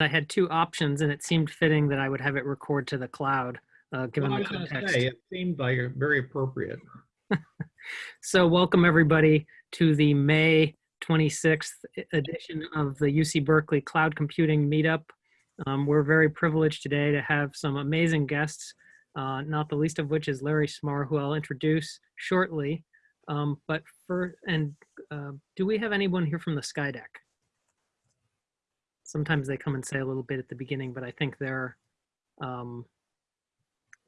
I had two options and it seemed fitting that I would have it record to the cloud, uh, given Well, the context. say, it seemed like very appropriate. So welcome everybody to the May 26th e- edition of the UC Berkeley Cloud Computing Meetup. Um, we're very privileged today to have some amazing guests, uh, not the least of which is Larry Smarr, who I'll introduce shortly. Um, but for, and uh, do we have anyone here from the Skydeck? Sometimes they come and say a little bit at the beginning, but I think they're, um,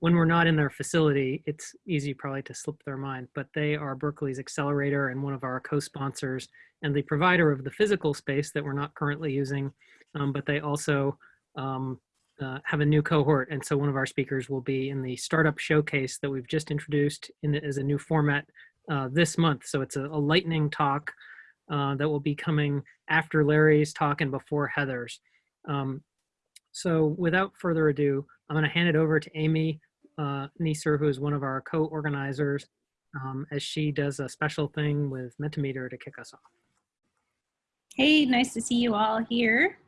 when we're not in their facility, it's easy probably to slip their mind, but they are Berkeley's accelerator and one of our co-sponsors and the provider of the physical space that we're not currently using, um, but they also um, uh, have a new cohort. And so one of our speakers will be in the startup showcase that we've just introduced in as a new format uh, this month. So it's a, a lightning talk uh, that will be coming after Larry's talk and before Heather's. Um, so without further ado, I'm going to hand it over to Amy uh, Neeser, who is one of our co-organizers, um, as she does a special thing with Mentimeter to kick us off. Hey, nice to see you all here.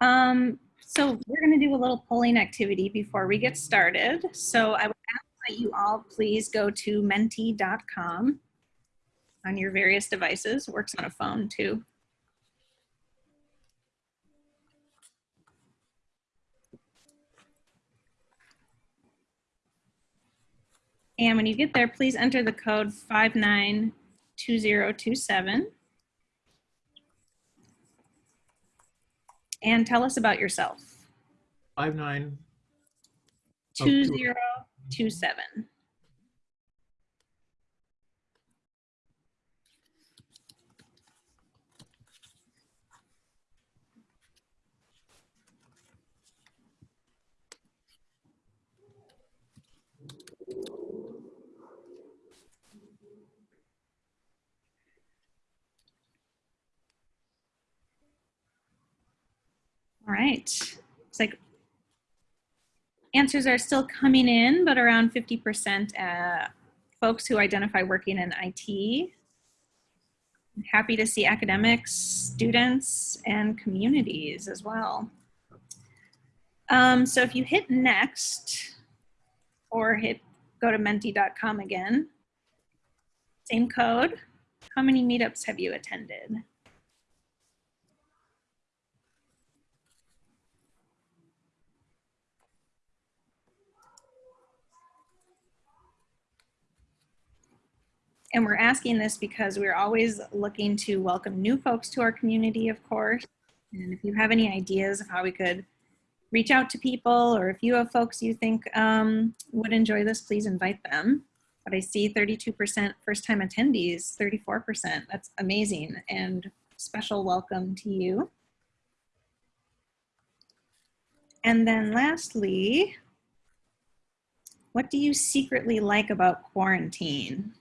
Um, so we're going to do a little polling activity before we get started. So I would ask that you all please go to menti.com on your various devices. Works on a phone too. And when you get there, please enter the code 592027. And tell us about yourself. Five nine. Oh, two- 2027. All right. It's like answers are still coming in, but around 50% uh, folks who identify working in IT. Happy to see academics, students, and communities as well. Um, so if you hit next or hit go to menti.com again, same code. How many meetups have you attended? And we're asking this because we're always looking to welcome new folks to our community, of course. And if you have any ideas of how we could reach out to people, or if you have folks you think um, would enjoy this, please invite them. But I see 32% first time attendees, 34%. That's amazing. And special welcome to you. And then lastly, what do you secretly like about quarantine?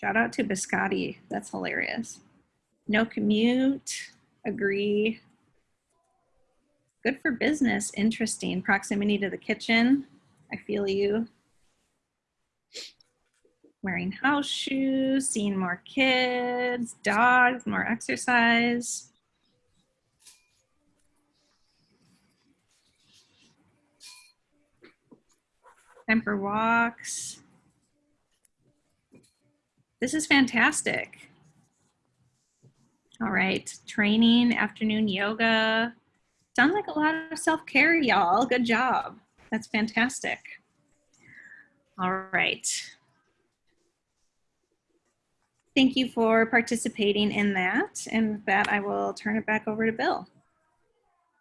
Shout out to Biscotti. That's hilarious. No commute. Agree. Good for business. Interesting. Proximity to the kitchen. I feel you. Wearing house shoes, seeing more kids, dogs, more exercise. Time for walks. This is fantastic. All right, training, afternoon yoga. Sounds like a lot of self-care, y'all. Good job. That's fantastic. All right. Thank you for participating in that. And with that, I will turn it back over to Bill.